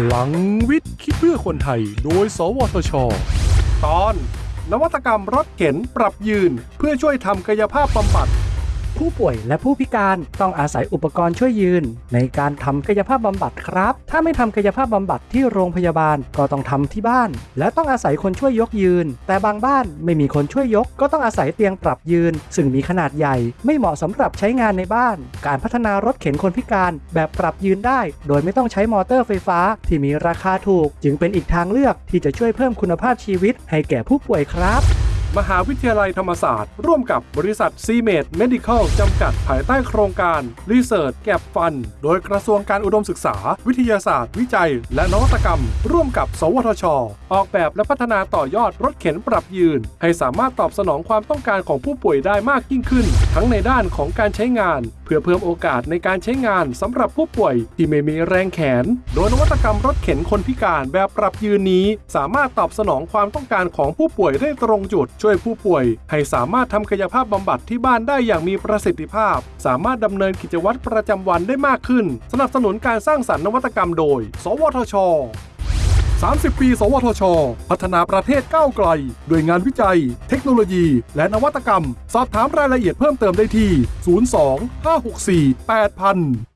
พลังวิทย์คิดเพื่อคนไทย โดย สวทช ตอน นวัตกรรมรถเข็นปรับยืนเพื่อช่วยทำกายภาพบำบัด ผู้ป่วยและผู้พิการต้องอาศัยอุปกรณ์ช่วยยืน ในการทำกายภาพบำบัดครับ ถ้าไม่ทำกายภาพบำบัดที่โรงพยาบาลก็ต้องทำที่บ้าน และต้องอาศัยคนช่วยยกยืน แต่บางบ้านไม่มีคนช่วยยก ก็ต้องอาศัยเตียงปรับยืน ซึ่งมีขนาดใหญ่ ไม่เหมาะสำหรับใช้งานในบ้าน การพัฒนารถเข็นคนพิการแบบปรับยืนได้ โดยไม่ต้องใช้มอเตอร์ไฟฟ้า ที่มีราคาถูก จึงเป็นอีกทางเลือกที่จะช่วยเพิ่มคุณภาพชีวิตให้แก่ผู้ป่วยครับ มหาวิทยาลัยธรรมศาสตร์ ร่วมกับบริษัทซีเมดเมดิคอลจำกัดภายใต้โครงการ Research Gap Fund โดยกระทรวงการอุดมศึกษา วิทยาศาสตร์ วิจัย และนวัตกรรม ร่วมกับ สวทช ออกแบบและพัฒนาต่อยอดรถเข็นปรับยืน ให้สามารถตอบสนองความต้องการของผู้ป่วยได้มากยิ่งขึ้น ทั้งในด้านของการใช้งาน พื่อเพิ่มโอกาสในการใช้งานสำหรับผู้ป่วยที่ไม่มีแรงแขน โดยนวัตกรรมรถเข็นคนพิการแบบปรับยืนนี้ สามารถตอบสนองความต้องการของผู้ป่วยได้ตรงจุด ช่วยผู้ป่วย ให้สามารถทำกายภาพบำบัดที่บ้านได้อย่างมีประสิทธิภาพ สามารถดำเนินกิจวัตรประจำวันได้มากขึ้น สนับสนุนการสร้างสรรค์นวัตกรรมโดย สวทช 30 ปี สวทช พัฒนาประเทศก้าวไกลด้วยงานวิจัย เทคโนโลยี และนวัตกรรม สอบถามรายละเอียดเพิ่มเติมได้ที่ 02 564 8000